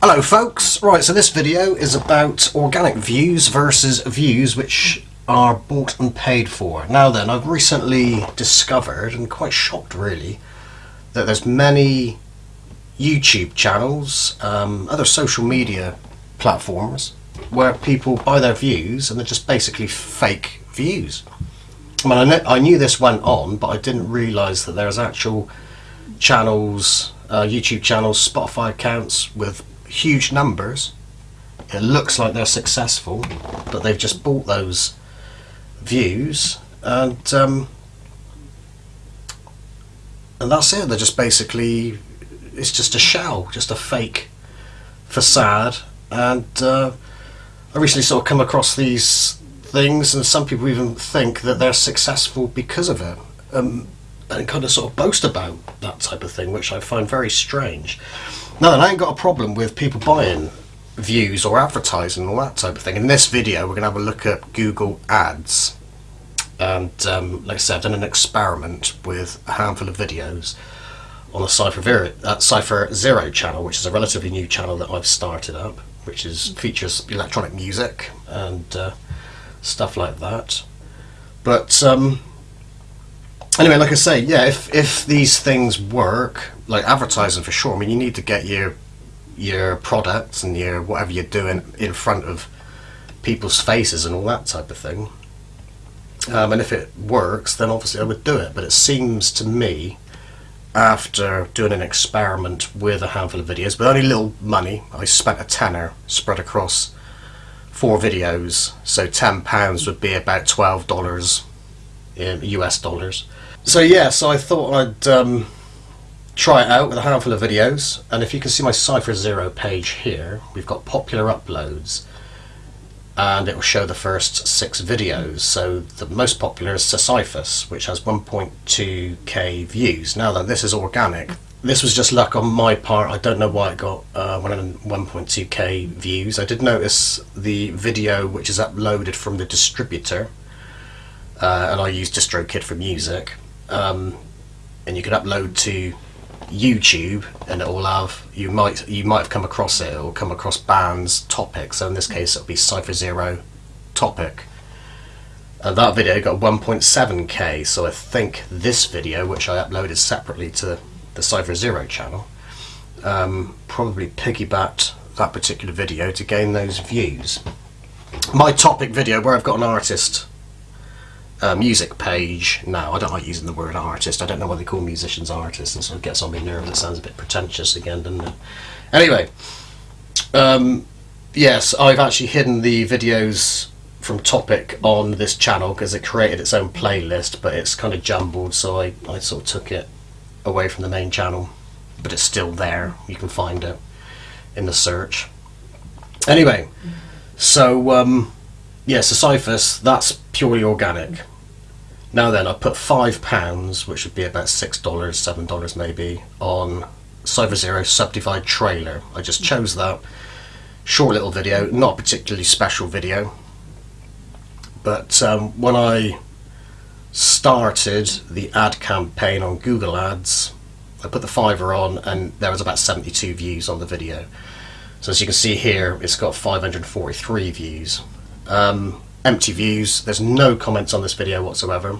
Hello folks, right so this video is about organic views versus views which are bought and paid for. Now then, I've recently discovered, and quite shocked really, that there's many YouTube channels, um, other social media platforms, where people buy their views and they're just basically fake views. I mean, I, kn I knew this went on, but I didn't realise that there's actual channels, uh, YouTube channels, Spotify accounts with huge numbers. It looks like they're successful, but they've just bought those views and um, and that's it. They're just basically it's just a shell, just a fake facade. And uh, I recently sort of come across these things, and some people even think that they're successful because of it. Um, and kind of sort of boast about that type of thing, which I find very strange. Now, then, I ain't got a problem with people buying views or advertising and all that type of thing. In this video, we're going to have a look at Google Ads. And um, like I said, I've done an experiment with a handful of videos on the Cypher, uh, Cypher Zero channel, which is a relatively new channel that I've started up, which is features electronic music and uh, stuff like that. But um, anyway, like I say, yeah, if if these things work, like advertising for sure. I mean, you need to get your your products and your whatever you're doing in front of people's faces and all that type of thing. Um, and if it works, then obviously I would do it. But it seems to me, after doing an experiment with a handful of videos, with only little money, I spent a tenner spread across four videos. So ten pounds would be about twelve dollars in US dollars. So yeah, so I thought I'd um, try it out with a handful of videos. And if you can see my Cypher Zero page here, we've got popular uploads and it will show the first six videos. So the most popular is Sisyphus, which has 1.2k views. Now that this is organic, this was just luck on my part. I don't know why it got uh, 1.2k views. I did notice the video which is uploaded from the distributor, uh, and I use DistroKid for music. Um, and you can upload to YouTube and it will have you might you might have come across it or come across bands topic so in this case it'll be Cypher Zero topic. And that video got 1.7k so I think this video which I uploaded separately to the Cypher Zero channel um, probably piggybacked that particular video to gain those views. My topic video where I've got an artist uh, music page now. I don't like using the word artist. I don't know why they call musicians artists, and so it gets on me nerves. It sounds a bit pretentious again, doesn't it? Anyway, um, yes, I've actually hidden the videos from Topic on this channel because it created its own playlist, but it's kind of jumbled, so I, I sort of took it away from the main channel. But it's still there. You can find it in the search. Anyway, so um, yeah, Sisyphus, that's purely organic. Now then, I put five pounds, which would be about six dollars, seven dollars maybe, on Cypher Zero Subdivide trailer. I just chose that. Short little video, not a particularly special video. But um, when I started the ad campaign on Google Ads, I put the fiver on and there was about 72 views on the video. So as you can see here, it's got 543 views um, empty views. There's no comments on this video whatsoever.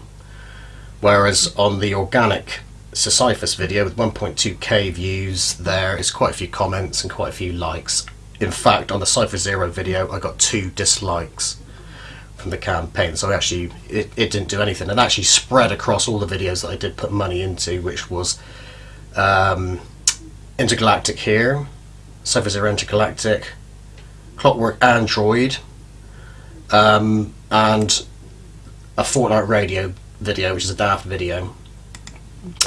Whereas on the organic Sisyphus video with 1.2k views, there is quite a few comments and quite a few likes. In fact, on the Cypher Zero video, I got two dislikes from the campaign. So actually, it, it didn't do anything. And actually spread across all the videos that I did put money into, which was um, Intergalactic here, Cypher Zero Intergalactic, Clockwork Android, um, and a Fortnite Radio video, which is a Daft video.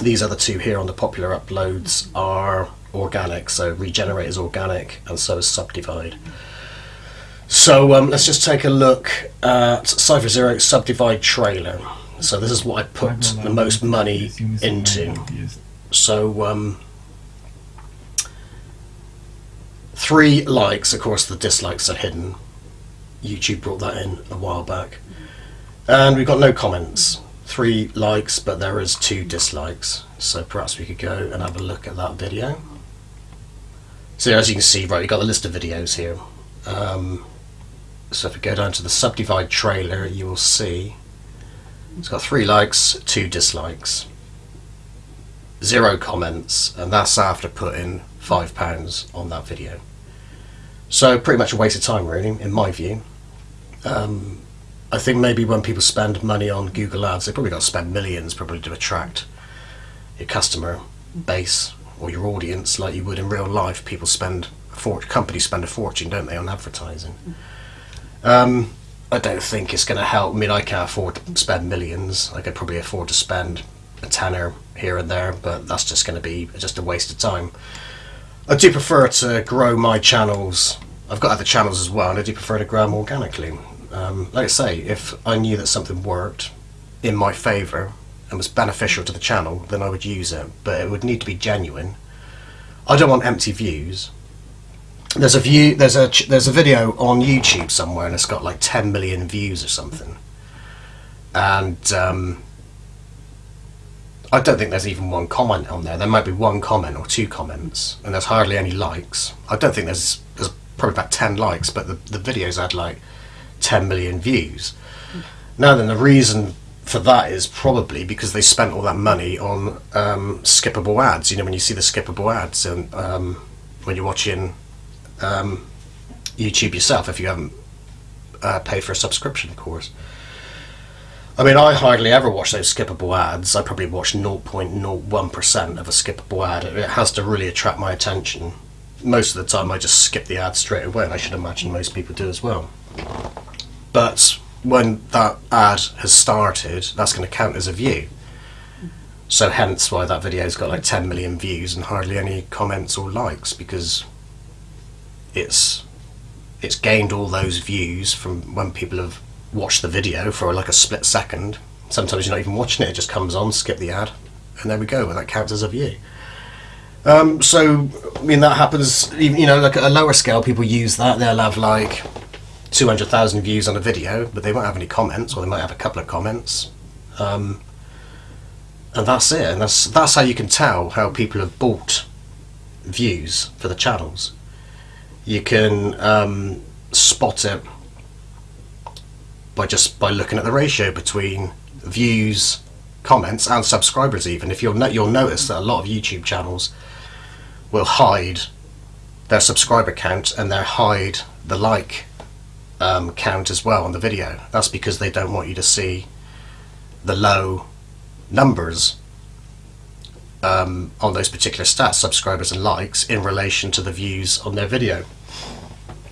These other two here on the popular uploads are organic, so Regenerate is organic, and so is Subdivide. So um, let's just take a look at Cypher Zero Subdivide trailer. So this is what I put the most money into. So um, three likes, of course the dislikes are hidden. YouTube brought that in a while back. And we've got no comments. Three likes, but there is two dislikes. So perhaps we could go and have a look at that video. So as you can see, right, you've got the list of videos here. Um, so if we go down to the subdivide trailer, you will see it's got three likes, two dislikes, zero comments, and that's after putting five pounds on that video. So pretty much a waste of time, really, in my view. Um, I think maybe when people spend money on Google Ads, they probably got to spend millions probably to attract your customer base or your audience like you would in real life. People spend for companies spend a fortune, don't they, on advertising? Um, I don't think it's going to help. I mean, I can't afford to spend millions. I could probably afford to spend a tenner here and there, but that's just going to be just a waste of time. I do prefer to grow my channels. I've got other channels as well, and I do prefer to grow them organically. Um, like I say, if I knew that something worked in my favour and was beneficial to the channel, then I would use it. But it would need to be genuine. I don't want empty views. There's a view. There's a there's a video on YouTube somewhere, and it's got like 10 million views or something. And um, I don't think there's even one comment on there. There might be one comment or two comments, and there's hardly any likes. I don't think there's there's probably about 10 likes, but the the videos had like 10 million views. Now then, the reason for that is probably because they spent all that money on um, skippable ads. You know, when you see the skippable ads and um, when you're watching um, YouTube yourself, if you haven't uh, paid for a subscription, of course. I mean, I hardly ever watch those skippable ads. I probably watch 0.01% of a skippable ad. It has to really attract my attention. Most of the time, I just skip the ad straight away, and I should imagine most people do as well. But when that ad has started, that's going to count as a view. So hence why that video's got like 10 million views and hardly any comments or likes because it's it's gained all those views from when people have watched the video for like a split second. Sometimes you're not even watching it; it just comes on, skip the ad, and there we go. And that counts as a view. Um, so, I mean, that happens. You know, like at a lower scale, people use that. They'll have like 200,000 views on a video, but they won't have any comments, or they might have a couple of comments. Um, and that's it. And that's that's how you can tell how people have bought views for the channels. You can um, spot it by just by looking at the ratio between views, comments, and subscribers. Even if you'll no- you'll notice that a lot of YouTube channels will hide their subscriber count and they'll hide the like um, count as well on the video. That's because they don't want you to see the low numbers um, on those particular stats, subscribers and likes, in relation to the views on their video.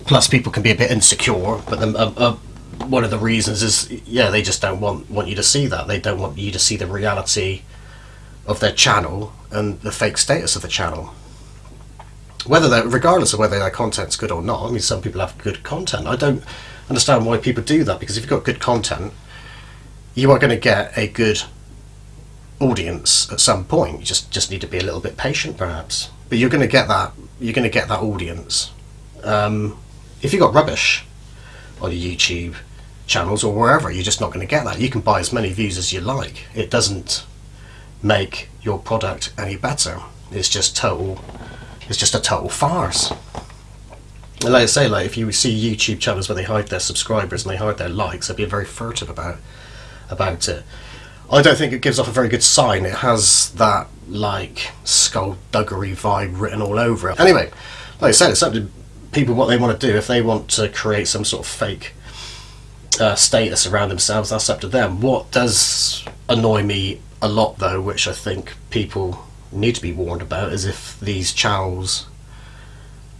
Plus, people can be a bit insecure, but the, uh, uh, one of the reasons is, yeah, they just don't want, want you to see that. They don't want you to see the reality of their channel and the fake status of the channel. Whether that, regardless of whether their content's good or not, I mean, some people have good content. I don't understand why people do that because if you've got good content, you are going to get a good audience at some point. You just just need to be a little bit patient, perhaps. But you're going to get that. You're going to get that audience. Um, if you've got rubbish on your YouTube channels or wherever, you're just not going to get that. You can buy as many views as you like. It doesn't make your product any better. It's just total it's just a total farce. And like I say, like if you see YouTube channels where they hide their subscribers and they hide their likes, they'd be very furtive about about it. I don't think it gives off a very good sign. It has that like skullduggery vibe written all over it. Anyway, like I said, it's up to people what they want to do. If they want to create some sort of fake uh, status around themselves, that's up to them. What does annoy me a lot, though, which I think people need to be warned about is if these channels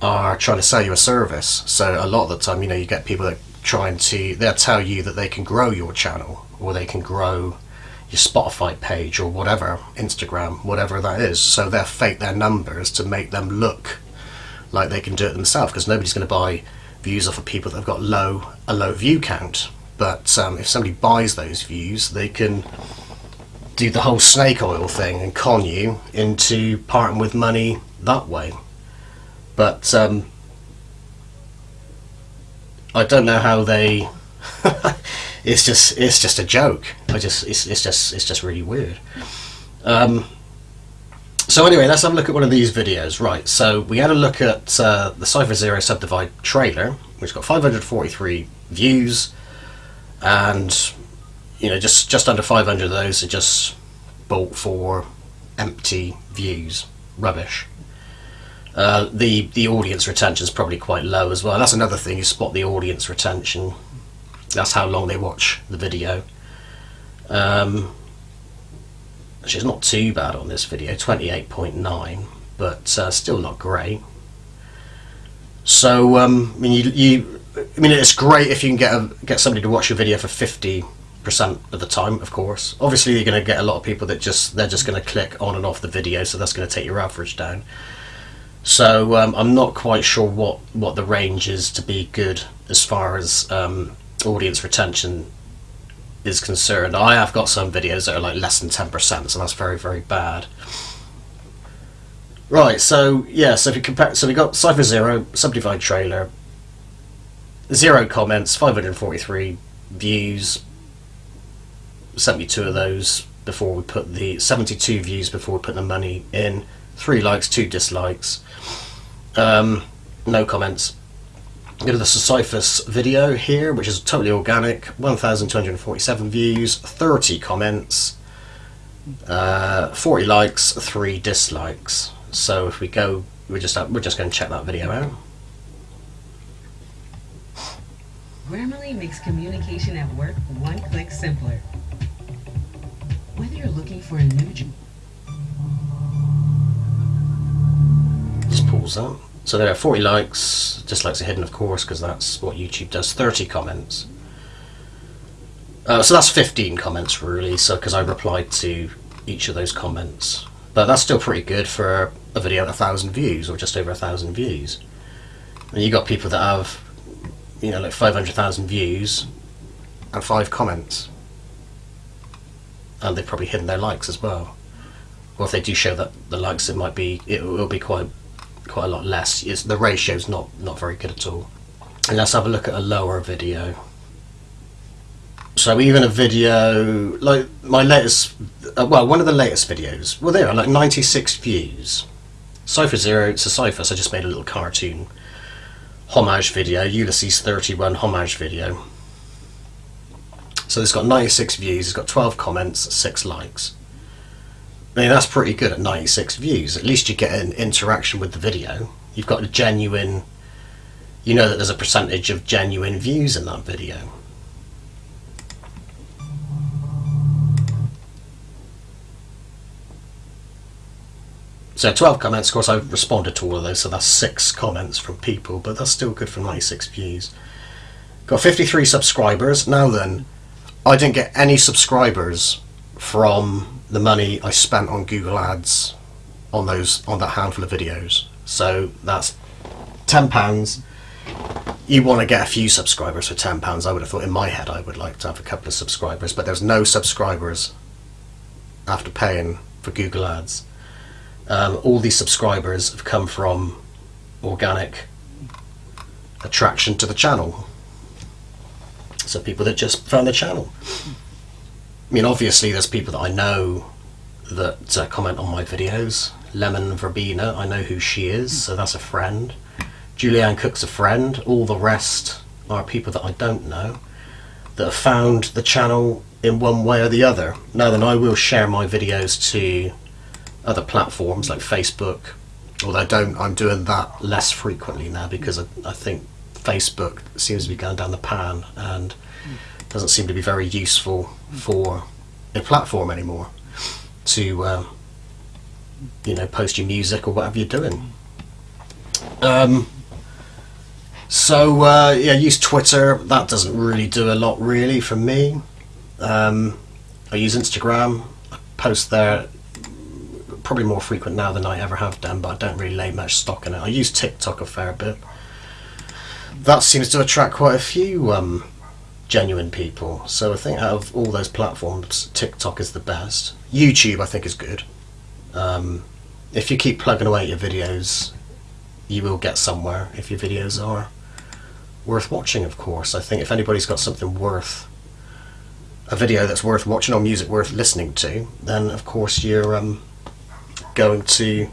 are trying to sell you a service. So a lot of the time, you know, you get people that trying to they'll tell you that they can grow your channel or they can grow your Spotify page or whatever, Instagram, whatever that is. So they'll fake their numbers to make them look like they can do it themselves because nobody's going to buy views off of people that have got low a low view count. But um, if somebody buys those views, they can do the whole snake oil thing and con you into parting with money that way. But um, I don't know how they. it's just it's just a joke. I just it's, it's just it's just really weird. Um, So anyway, let's have a look at one of these videos. Right, so we had a look at uh, the Cypher Zero Subdivide trailer, which got 543 views, and you know, just just under 500 of those are just bought for empty views, rubbish. Uh, the the audience retention is probably quite low as well. That's another thing. You spot the audience retention. That's how long they watch the video. Um, which is not too bad on this video, 28.9, but uh, still not great. So, um, I mean, you, you, I mean, it's great if you can get a, get somebody to watch your video for 50 percent of the time, of course. Obviously, you're going to get a lot of people that just they're just going to click on and off the video, so that's going to take your average down. So um, I'm not quite sure what what the range is to be good as far as um, audience retention is concerned. I have got some videos that are like less than 10%, so that's very, very bad. Right, so yeah, so if you compare, so we got Cypher Zero, Subdivide trailer, zero comments, 543 views, 72 of those before we put the 72 views before we put the money in, three likes, two dislikes, um, no comments. Go to the Sisyphus video here, which is totally organic. 1,247 views, 30 comments, uh, 40 likes, 3 dislikes. So if we go, we're just we're just going to check that video out. Grammarly makes communication at work one click simpler. Whether you're looking for a new job, just pause that. So there are 40 likes, dislikes are hidden of course because that's what YouTube does, 30 comments. Uh, so that's 15 comments really, so because I replied to each of those comments. But that's still pretty good for a video at a thousand views or just over a thousand views. And you got people that have, you know, like 500,000 views and five comments. And they've probably hidden their likes as well. Or if they do show that the likes, it might be, it will be quite quite a lot less. It's, the ratio's not, not very good at all. And let's have a look at a lower video. So even a video, like my latest, uh, well, one of the latest videos, well there are like 96 views. Cypher Zero, it's a Cypher, so I just made a little cartoon homage video, Ulysses 31 homage video. So it's got 96 views, it's got 12 comments, 6 likes. I mean, that's pretty good at 96 views. At least you get an interaction with the video. You've got a genuine, you know that there's a percentage of genuine views in that video. So 12 comments, of course I've responded to all of those, so that's 6 comments from people, but that's still good for 96 views. Got 53 subscribers. Now then, I didn't get any subscribers from the money I spent on Google Ads on those on that handful of videos. So that's ten pounds. You want to get a few subscribers for ten pounds. I would have thought in my head I would like to have a couple of subscribers, but there's no subscribers after paying for Google Ads. Um, all these subscribers have come from organic attraction to the channel. So people that just found the channel. I mean, obviously, there's people that I know that uh, comment on my videos. Lemon Verbena, I know who she is, so that's a friend. Julianne Cook's a friend. All the rest are people that I don't know that have found the channel in one way or the other. Now then, I will share my videos to other platforms like Facebook, although I don't, I'm doing that less frequently now because I, I think Facebook seems to be going down the pan and doesn't seem to be very useful for a platform anymore to um, you know post your music or whatever you're doing. Um, so uh, yeah, use Twitter. That doesn't really do a lot really for me. Um, I use Instagram. I post there probably more frequent now than I ever have done, but I don't really lay much stock in it. I use TikTok a fair bit. That seems to attract quite a few um, genuine people. So I think out of all those platforms, TikTok is the best. YouTube I think is good. Um, if you keep plugging away at your videos, you will get somewhere if your videos are worth watching, of course. I think if anybody's got something worth, a video that's worth watching or music worth listening to, then of course you're um, going to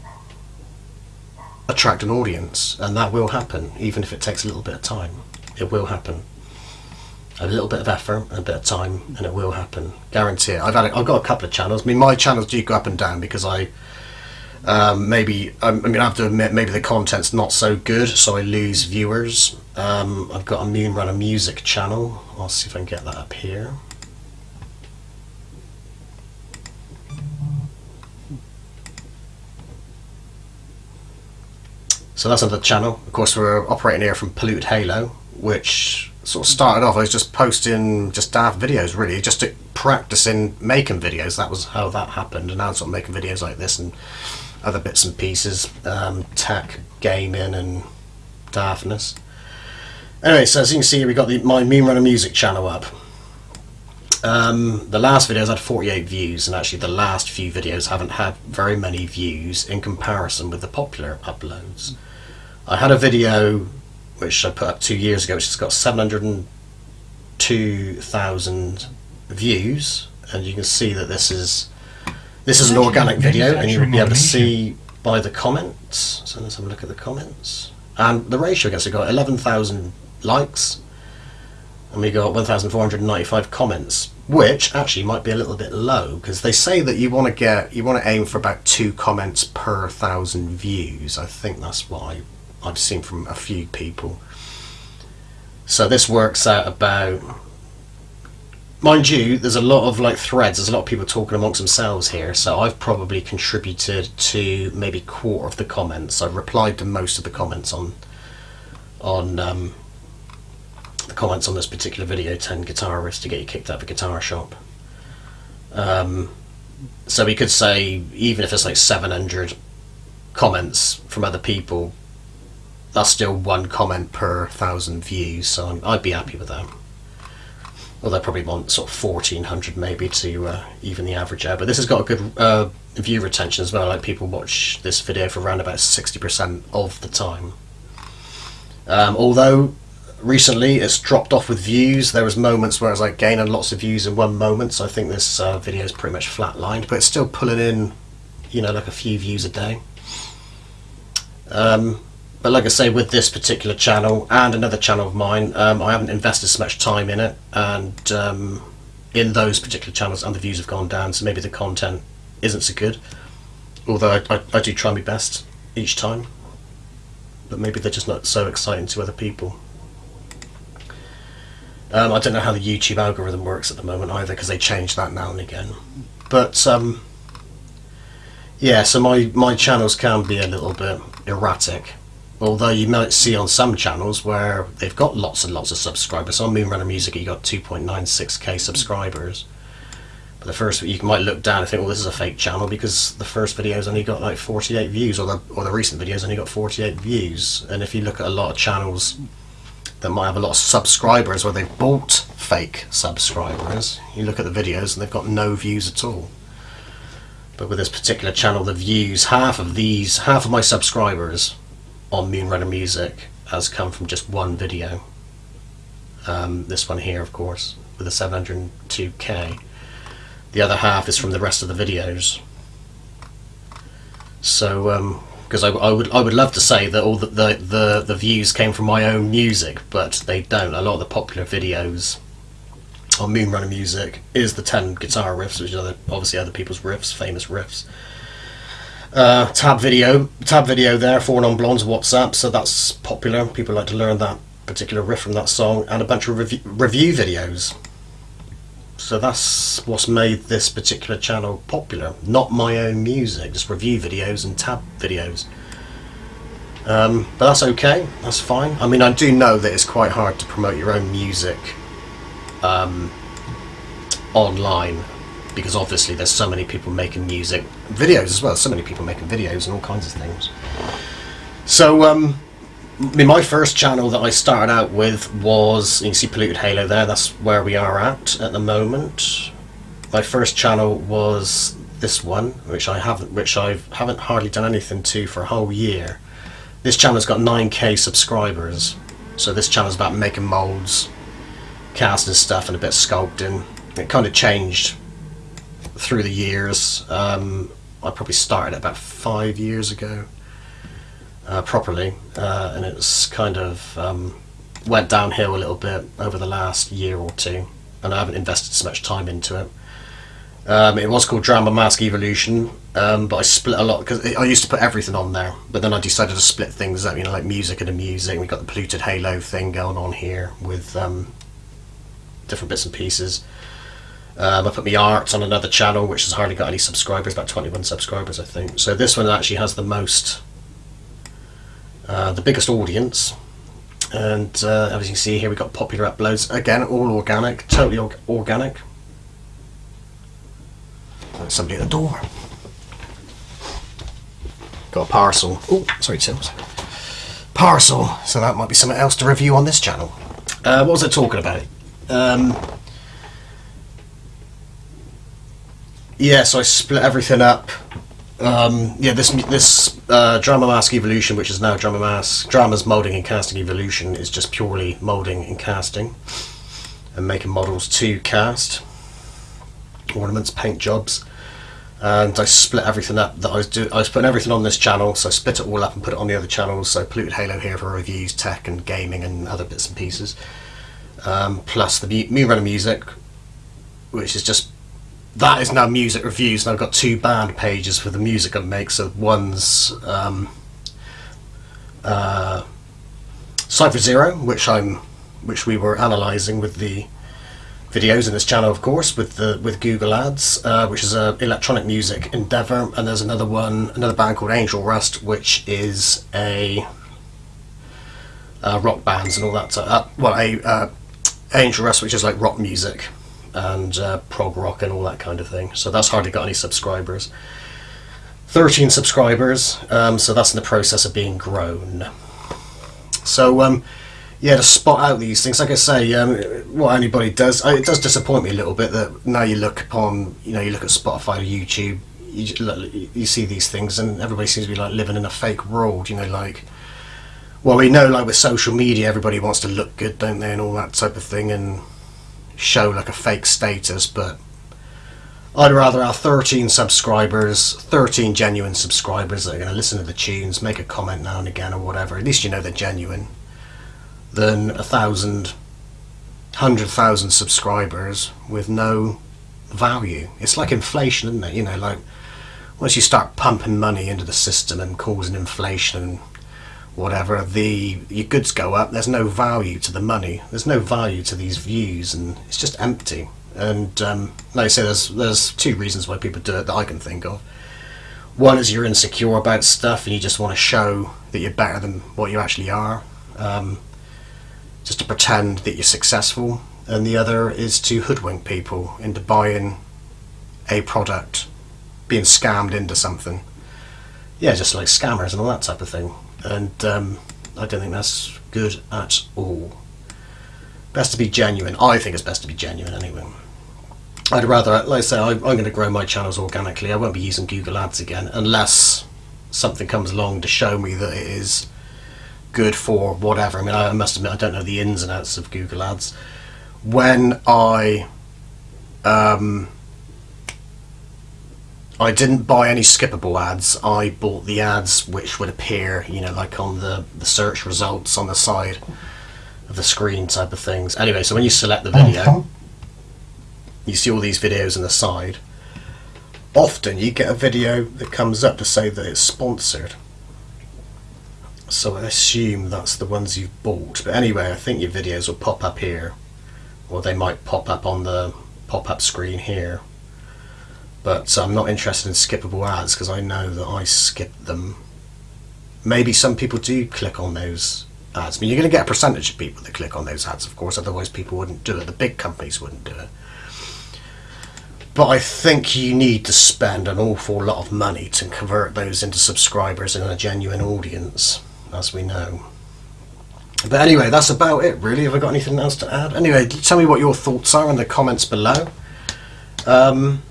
attract an audience, and that will happen, even if it takes a little bit of time. It will happen. A little bit of effort, a bit of time, and it will happen. Guarantee it. I've had, I've got a couple of channels. I mean, my channels do go up and down because I um, maybe I'm, I'm gonna have to admit maybe the content's not so good, so I lose viewers. Um, I've got a Moon Runner Music channel. I'll see if I can get that up here. So that's another channel. Of course, we're operating here from Polluted Halo, which sort of started off. I was just posting just daft videos, really, just to practicing making videos. That was how that happened, and now I'm sort of making videos like this and other bits and pieces, um, tech, gaming, and daftness. Anyway, so as you can see, we got the my Moon Runner Music channel up. Um, the last videos had 48 views, and actually the last few videos haven't had very many views in comparison with the popular uploads. I had a video which I put up two years ago, which has got 702,000 views, and you can see that this is this is an organic video, and you'll be able to see by the comments. So let's have a look at the comments, and the ratio gets we got 11,000 likes, and we got 1,495 comments, which actually might be a little bit low because they say that you want to get you want to aim for about two comments per thousand views. I think that's why I've seen from a few people. So this works out about, mind you, there's a lot of like threads. There's a lot of people talking amongst themselves here. So I've probably contributed to maybe a quarter of the comments. I've replied to most of the comments on on um, the comments on this particular video. Ten guitarists to get you kicked out of a guitar shop. Um, so we could say even if it's like 700 comments from other people that's still one comment per thousand views, so I'd be happy with that. Although I probably want sort of 1400 maybe to uh, even the average out. But this has got a good uh, view retention as well. Like people watch this video for around about 60% of the time. Um, although recently it's dropped off with views. There was moments where I was like gaining lots of views in one moment. So I think this uh, video is pretty much flatlined, but it's still pulling in, you know, like a few views a day. Um, but like I say, with this particular channel and another channel of mine, um, I haven't invested so much time in it, and um, in those particular channels, and the views have gone down, so maybe the content isn't so good. Although I, I, I do try my best each time, but maybe they're just not so exciting to other people. Um, I don't know how the YouTube algorithm works at the moment either, because they change that now and again. But um, yeah, so my my channels can be a little bit erratic although you might see on some channels where they've got lots and lots of subscribers. On Moonrunner Music you got 2.96k subscribers. But the first you might look down and think, well, this is a fake channel because the first video's only got like 48 views, or the or the recent videos only got 48 views. And if you look at a lot of channels that might have a lot of subscribers, where they've bought fake subscribers, you look at the videos and they've got no views at all. But with this particular channel, the views, half of these, half of my subscribers on Moonrunner Music has come from just one video. Um, this one here, of course, with a 702k. The other half is from the rest of the videos. So, because um, I, I, would I would love to say that all the, the, the, the views came from my own music, but they don't. A lot of the popular videos on Moonrunner Music is the 10 guitar riffs, which are other, obviously other people's riffs, famous riffs. Uh, tab video, tab video there, Four Non Blondes What's Up, so that's popular. People like to learn that particular riff from that song, and a bunch of review, review videos. So that's what's made this particular channel popular. Not my own music, just review videos and tab videos. Um, but that's okay, that's fine. I mean, I do know that it's quite hard to promote your own music um, online because obviously there's so many people making music videos as well. So many people making videos and all kinds of things. So um my first channel that I started out with was you see polluted halo there. That's where we are at at the moment. My first channel was this one which I haven't which I haven't hardly done anything to for a whole year. This channel's got 9k subscribers. So this channel's about making molds casting stuff and a bit of sculpting. It kind of changed through the years. Um, I probably started it about five years ago, uh, properly, uh, and it's kind of um, went downhill a little bit over the last year or two, and I haven't invested so much time into it. Um, it was called Drama Mask Evolution, um, but I split a lot because I used to put everything on there, but then I decided to split things up, you know, like music and the music. We got the polluted Halo thing going on here with um, different bits and pieces. Um, I put my art on another channel, which has hardly got any subscribers, about 21 subscribers, I think. So this one actually has the most, uh, the biggest audience. And uh, as you can see here, we've got popular uploads. Again, all organic, totally org organic. There's somebody at the door. Got a parcel. Oh, sorry, Tills. Parcel. So that might be something else to review on this channel. Uh, what was I talking about? Um, yeah, so I split everything up. Um, yeah, this this uh, Drama Mask Evolution, which is now Drama Mask Drama's Molding and Casting Evolution, is just purely molding and casting, and making models to cast, ornaments, paint jobs, and I split everything up. That I was do I was putting everything on this channel, so I split it all up and put it on the other channels. So Polluted Halo here for reviews, tech and gaming, and other bits and pieces. Um, plus the Moonrunner music, which is just that is now music reviews, and I've got two band pages for the music I make. So one's um, uh, Cypher Zero, which I'm, which we were analysing with the videos in this channel, of course, with the with Google Ads, uh, which is a electronic music endeavor, and there's another one, another band called Angel Rust, which is a uh, rock bands and all that. Uh, well, a uh, Angel Rust, which is like rock music and uh, prog rock and all that kind of thing. So that's hardly got any subscribers. 13 subscribers, um, so that's in the process of being grown. So, um, yeah, to spot out these things, like I say, um, what anybody does, it does disappoint me a little bit that now you look upon, you know, you look at Spotify or YouTube, you, you see these things and everybody seems to be like living in a fake world, you know, like, well, we know like with social media, everybody wants to look good, don't they, and all that type of thing, and show like a fake status, but I'd rather have 13 subscribers, 13 genuine subscribers that are going to listen to the tunes, make a comment now and again or whatever. At least you know they're genuine. Than a thousand, hundred thousand subscribers with no value. It's like inflation, isn't it? You know, like once you start pumping money into the system and causing inflation and whatever, the your goods go up. There's no value to the money. There's no value to these views, and it's just empty. And um, like I say, there's there's two reasons why people do it that I can think of. One is you're insecure about stuff, and you just want to show that you're better than what you actually are, um, just to pretend that you're successful. And the other is to hoodwink people into buying a product, being scammed into something. Yeah, just like scammers and all that type of thing and um, I don't think that's good at all. Best to be genuine. I think it's best to be genuine anyway. I'd rather, like I say, I, am going to grow my channels organically. I won't be using Google Ads again unless something comes along to show me that it is good for whatever. I mean, I must admit, I don't know the ins and outs of Google Ads. When I um, I didn't buy any skippable ads. I bought the ads which would appear, you know, like on the, the search results on the side of the screen type of things. Anyway, so when you select the video, you see all these videos on the side. Often you get a video that comes up to say that it's sponsored. So I assume that's the ones you've bought. But anyway, I think your videos will pop up here. Or they might pop up on the pop-up screen here but I'm not interested in skippable ads because I know that I skip them. Maybe some people do click on those ads. I mean, you're going to get a percentage of people that click on those ads, of course, otherwise people wouldn't do it. The big companies wouldn't do it. But I think you need to spend an awful lot of money to convert those into subscribers and a genuine audience, as we know. But anyway, that's about it, really. Have I got anything else to add? Anyway, tell me what your thoughts are in the comments below. Um,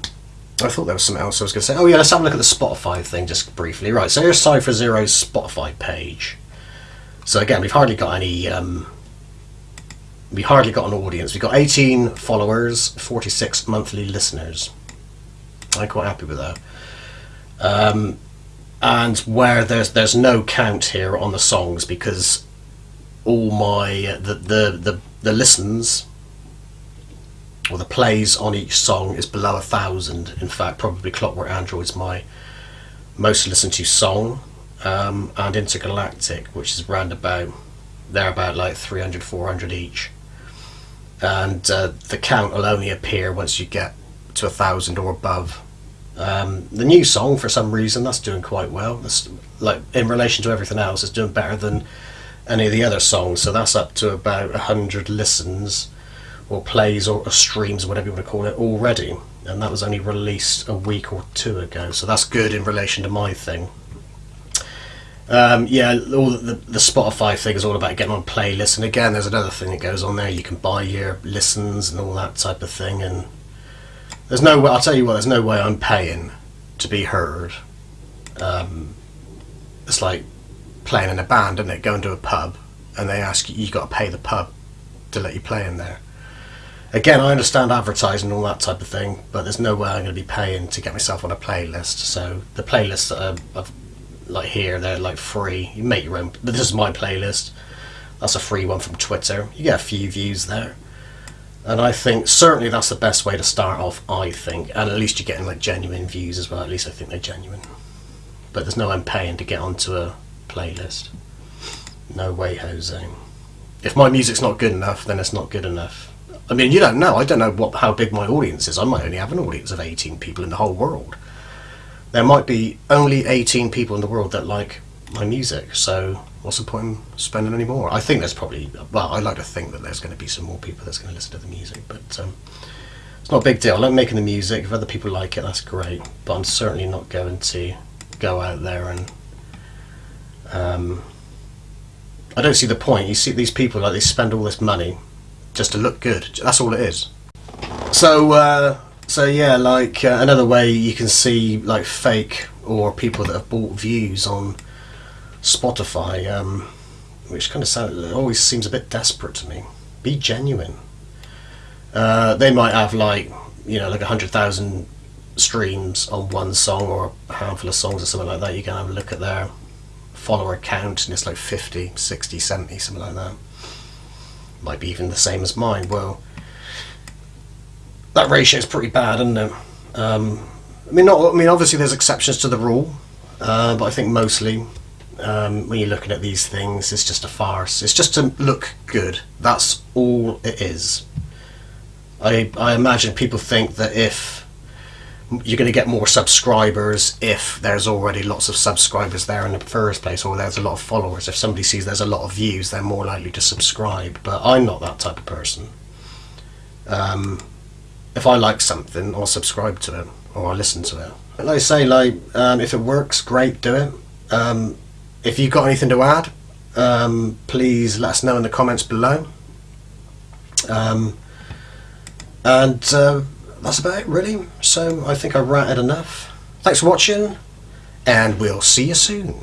I thought there was something else I was going to say. Oh yeah, let's have a look at the Spotify thing just briefly. Right, so here's Cypher Zero's Spotify page. So again, we've hardly got any. Um, we hardly got an audience. We've got 18 followers, 46 monthly listeners. I'm quite happy with that. Um, and where there's there's no count here on the songs because all my the the the, the listens or the plays on each song is below a thousand. In fact, probably Clockwork Android's my most listened to song, um, and Intergalactic, which is round about they're about like 300, 400 each. And uh, the count will only appear once you get to a thousand or above. Um, the new song, for some reason, that's doing quite well. That's like in relation to everything else, it's doing better than any of the other songs. So that's up to about a hundred listens, or plays, or, or streams, or whatever you want to call it, already. And that was only released a week or two ago. So that's good in relation to my thing. Um, yeah, all the, the Spotify thing is all about getting on playlists, and again, there's another thing that goes on there. You can buy your listens and all that type of thing, and there's no way. I'll tell you what. There's no way I'm paying to be heard. Um, it's like playing in a band, isn't it? Going to a pub, and they ask you, you got to pay the pub to let you play in there. Again, I understand advertising and all that type of thing, but there's no way I'm going to be paying to get myself on a playlist. So the playlists that I've like here they're like free. You make your own this is my playlist. That's a free one from twitter. You get a few views there. And i think certainly that's the best way to start off i think. And at least you're getting like genuine views as well. At least i think they're genuine. But there's no i'm paying to get onto a playlist. No way jose. If my music's not good enough then it's not good enough i mean you don't know i don't know what how big my audience is i might only have an audience of 18 people in the whole world there might be only 18 people in the world that like my music, so what's the point in spending any more? I think there's probably, well, I like to think that there's going to be some more people that's going to listen to the music, but um, it's not a big deal. I like making the music. If other people like it, that's great, but I'm certainly not going to go out there and. Um, I don't see the point. You see these people like they spend all this money just to look good. That's all it is. So uh, so yeah, like uh, another way you can see like fake or people that have bought views on Spotify, um, which kind of sound, always seems a bit desperate to me. Be genuine. Uh, they might have like you know like a hundred thousand streams on one song or a handful of songs or something like that. You can have a look at their follower count and it's like 50, 60, 70, something like that. Might be even the same as mine. Well that ratio is pretty bad, isn't it? Um, I mean, not. I mean, obviously there's exceptions to the rule, uh, but I think mostly um, when you're looking at these things, it's just a farce. It's just to look good. That's all it is. I I imagine people think that if you're going to get more subscribers if there's already lots of subscribers there in the first place or there's a lot of followers if somebody sees there's a lot of views they're more likely to subscribe but i'm not that type of person um, if I like something, I'll subscribe to it or I'll listen to it. Like I say, like um, if it works, great, do it. Um, if you've got anything to add, um, please let us know in the comments below. Um, and uh, that's about it, really. So I think I've ranted enough. Thanks for watching, and we'll see you soon.